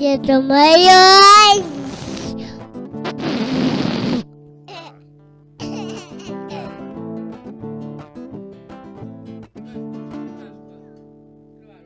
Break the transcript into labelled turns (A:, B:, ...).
A: Yedim la yedim